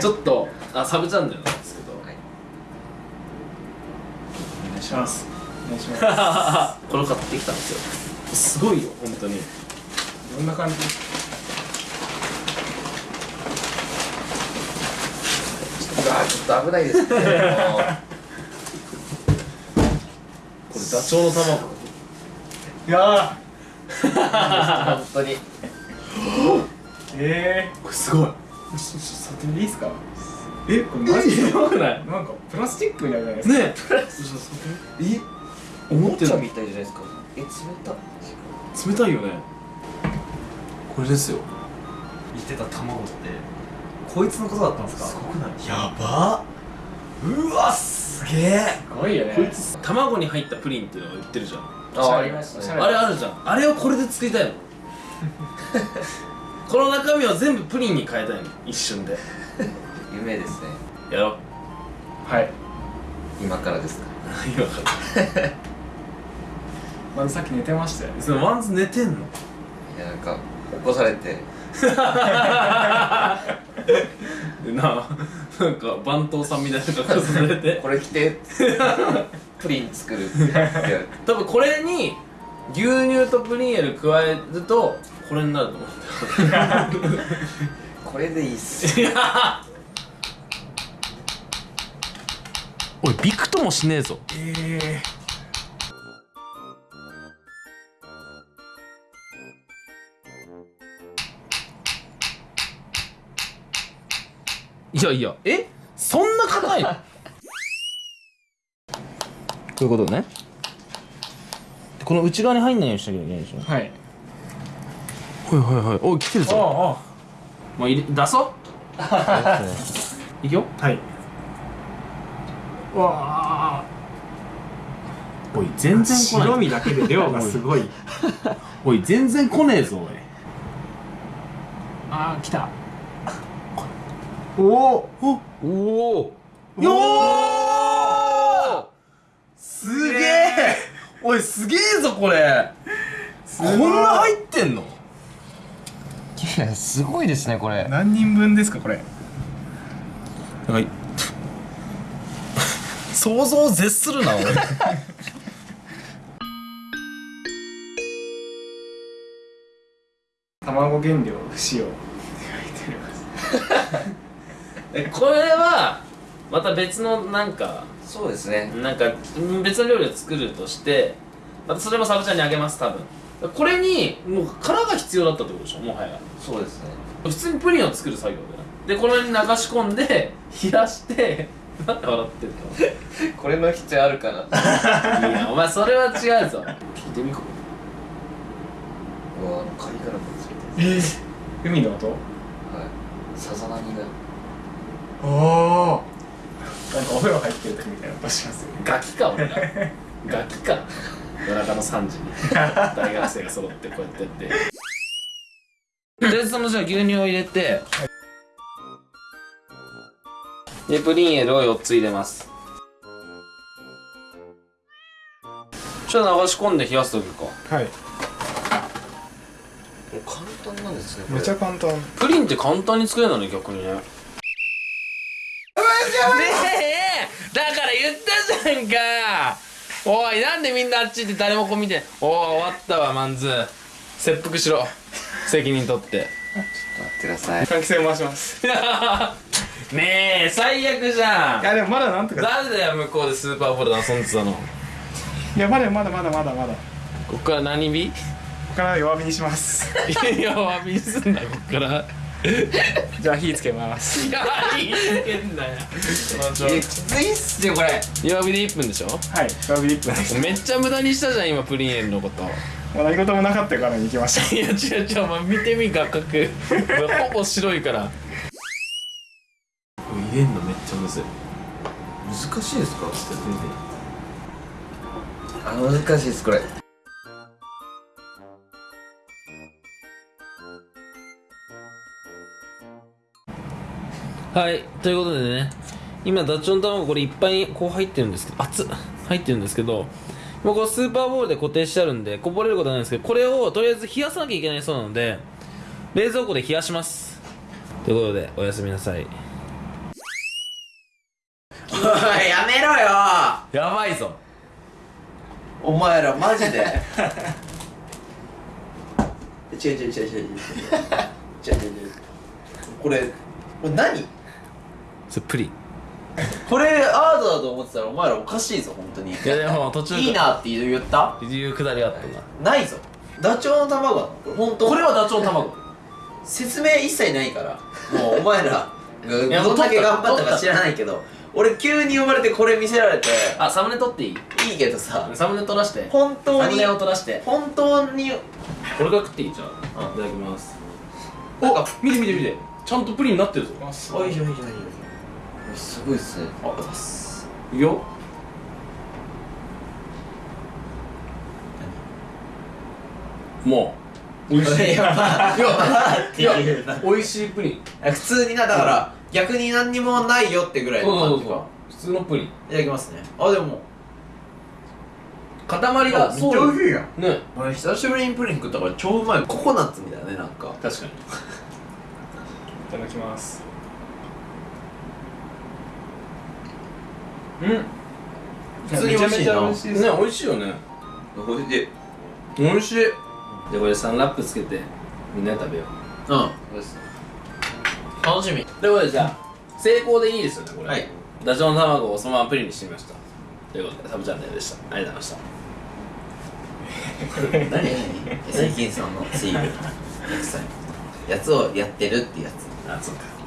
ちょっとあサブチャンネルなんですけど、はい。お願いします。お願いします。これを買ってきたんですよ。すごいよ本当に。どんな感じ？ちょっと危ないですねもう これダチョウの卵。いや 本当に。ー。えこれすごい触ってみていいですか？えこれマジで？やばくない？なんかプラスチックみたいじゃないですか？ねえ。え思ってるおもちゃみたいじゃないですか？え冷た冷たいよね。これですよ。言ってた卵ってこいつのことだったんですか？すごくない？やば。うわすげえ。すごいよね。こいつ。卵に入ったプリンっていうのが売ってるじゃん。ああありましたね。あれあるじゃん。あれをこれで作りたいの この中身を全部プリンに変えたいの？一瞬で。夢ですね。やろう。はい。今からですか？今から。まずさっき寝てましたよ。ねそのワンズ寝てんの？いやなんか起こされて。でななんか番頭さんみたいな格好されて。これ着て。プリン作るって多分これに牛乳とプリンエル加えるとこれになると思うんだよこれでいいっす おいびくともしねえぞ。えいやいやえ？そんな硬いの？こういうことね。この内側に入んないようにしなきゃいけないでしょ？ー、はい。はいはいはい。おい来てるぞ。あもう入れ出そう。いくよ。あはい。わあ。おい全然来ない白身だけで量がすごい。おい全然来ねえぞおい。ああ来た。おお。おおよー。すげえおいすげえぞこれ。こごい。んな入ってんの？いやすごいですねこれ。何人分ですかこれ？はい。想像を絶するな俺 卵原料不使用って書いてあります。えこれはまた別のなんかそうですね。なんかうん別の料理を作るとしてまたそれもサブちゃんにあげます多分。これにもう殻が必要だったってことでしょもはや。そうですね。普通にプリンを作る作業だよでこれに流し込んで 冷やしてなんで笑ってんの これの必要あるかな。いやお前それは違うぞ。聞いてみこう。わあのカリカラもついてる。えー、海の音？はい。さざ波が。おおなんかお風呂入ってる時みたいな音しますよね。ガキか俺らガキか。夜中の3時に。大学生が揃ってこうやってやって。とりあえずそのじゃあ牛乳を入れて。でプリンエルを4つ入れます。ちょっと流し込んで冷やすときか。はい。もう簡単なんですねこれ。めちゃ簡単。プリンって簡単に作れるのね逆にね。ねえだから言ったじゃんかおいなんでみんなあっち行って誰もこう見ておお終わったわマンズ。切腹しろ。責任取って。待ってください。換気扇回します。ねえ最悪じゃん。いやでもまだなんとか。誰だよ向こうでスーパーボールで遊んでたの。いやまだまだまだまだまだここっから何火こから弱火にします。弱火にすんだこっから じゃあ火つけます。いやいいつけんだよ。きついっすよこれ。弱火で1分でしょ？はい弱火で1分です。めっちゃ無駄にしたじゃん今プリンエルのこと。もう何事もなかったからに行きまし いや違う違うお前見てみ画角。ほぼ白いから。入れんのめっちゃむずい。難しいですか？あ難しいですこれはいということでね今ダチョウの卵これいっぱいこう入ってるんですけど熱っ入ってるんですけどもうこうスーパーボールで固定してあるんでこぼれることはないんですけどこれをとりあえず冷やさなきゃいけないそうなので冷蔵庫で冷やします。ということでおやすみなさい。おいやめろよ。やばいぞ。お前らマジで。違う違う違う違う違う。違う違う違う。これこれ何？それプリン。これアートだと思ってたらお前らおかしいぞ本当に。いやでも途中いいなって言った？いうくだりがあったな。ないぞ。ダチョウの卵。なのこれ本当？これはダチョウの卵。説明一切ないから。もうお前ら どんだけ頑張ったか知らないけど。俺急に呼ばれてこれ見せられて。あサムネ撮っていい？いいけどさ。サムネ撮らして。本当に？サムネを撮らして。本当に？これが食っていい？じゃんいただきます。なんか見て見て見て。ちゃんとプリンになってるぞ。あすおいしょいしょいしょすごいっすね。あすいいよもう。美味しい。いや美味しいプリン。普通になだから逆に何にもないよってぐらいの感じか。普通のプリン。いただきますね。あでも。塊がめっちゃ美味しいやん。ね。俺久しぶりにプリン食ったから超うまい。ココナッツみたいだねなんか。確かに。いただきますうん。普通に美味しいな。めちゃめちゃ美味しいです。ね美味しいよね。おい。しい。美味しい。でこれサンラップつけてみんなで食べよう。うん。楽しみ。ということでじゃあ成功でいいですよねこれ。はい。ダチョウの卵をそのままプリンにしてみました。ということでサブチャンネルでした。ありがとうございました。何？何 最近さんのシール。やつをやってるってやつ。あそうか